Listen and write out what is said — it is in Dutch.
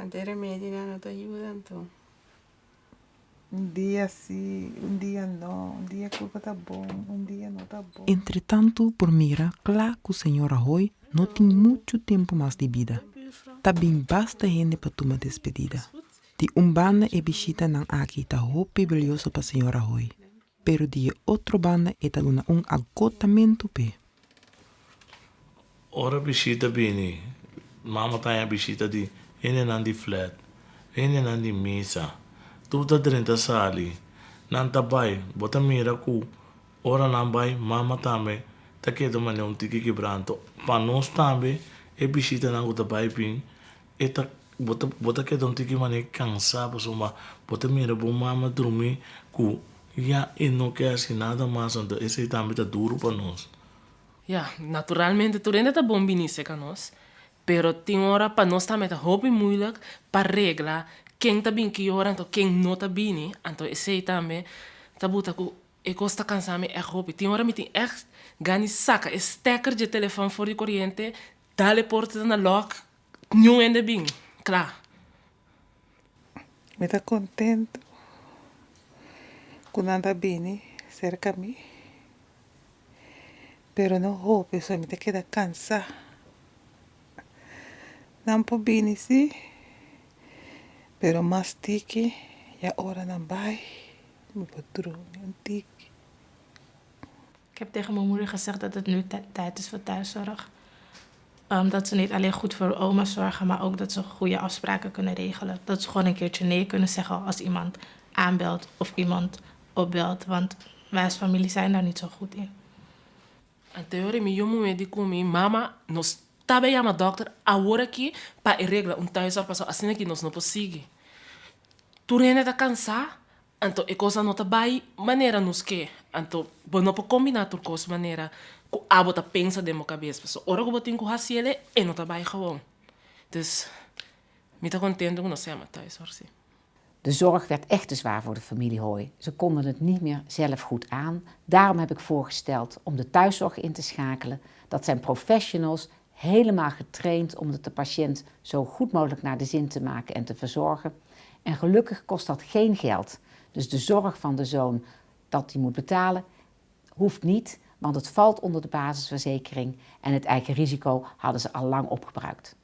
Madeira mediana te ayudan tú. Entretanto, por mira, claro que o senhor hoy não tem muito tempo mais de vida. Tá bem basta gente para tomar despedida. De um banda e bichita não aqui tá hope belioso para senhora hoy. Pero de outro banda e tá um agotamento pe. Ora bichita bini. Mama tá a bichita de nandi flat. Ene nandi misa. Tuta drinta sali. Nanta bai, bota mira ku. Ora nambai, mama tame. Ta kedo mane un tiki quebranto. Pa nos tambe, e bisita nangu ta bai pin. E ta bota bota kedo un tiki mane cansado suma. Bota mira bo mama ku. Ja, e assim nada mais, então esse também tá duro para nós. Ja, naturalmente, tu ainda tá bom nós. Pero tem hora para nós também tá hobby moeilijk para regla quem tá bem que hora, então quem não tá bem, então esse também tá buta ku e costa cansame é hobby. Tem hora me tem echt gani saca, stekker de telefone voor die corriente, dale porta na lock, não ainda bem, claro. Me tá contento. Quando anda bem, cerca a mim. Pero não roupa, só me te queda cansar. Não po bem, sim. Pero tiki, e a hora não vai. Me patroon, um tiki. Ik heb tegen mijn moeder gezegd dat het nu tij- tijd is voor thuiszorg. Ehm, dat ze niet alleen goed voor oma zorgen, maar ook dat ze goede afspraken kunnen regelen. Dat ze gewoon een keertje nee kunnen zeggen als iemand aanbelt of iemand opbelt. Want wij als familie zijn daar niet zo goed in. En teorie, mi jomu me di mama, nos tabe ya ma dokter, awora ki, pa e regla, un thuiszorg, pa so asine ki nos no posigi. Tu rene ta cansa, anto e cosa nota bai, manera nos que, anto, bo no po combinar tur cos manera, ku abo ta pensa demo cabeça, so ora ko botin ku hasiele, e nota bai gewoon. Dus, mi ta contento no se ama thuiszorg, si. De zorg werd echt te zwaar voor de familie Hooi. Ze konden het niet meer zelf goed aan. Daarom heb ik voorgesteld om de thuiszorg in te schakelen. Dat zijn professionals helemaal getraind om de patiënt zo goed mogelijk naar de zin te maken en te verzorgen. En gelukkig kost dat geen geld. Dus de zorg van de zoon dat hij moet betalen, hoeft niet, want het valt onder de basisverzekering en het eigen risico hadden ze al lang opgebruikt.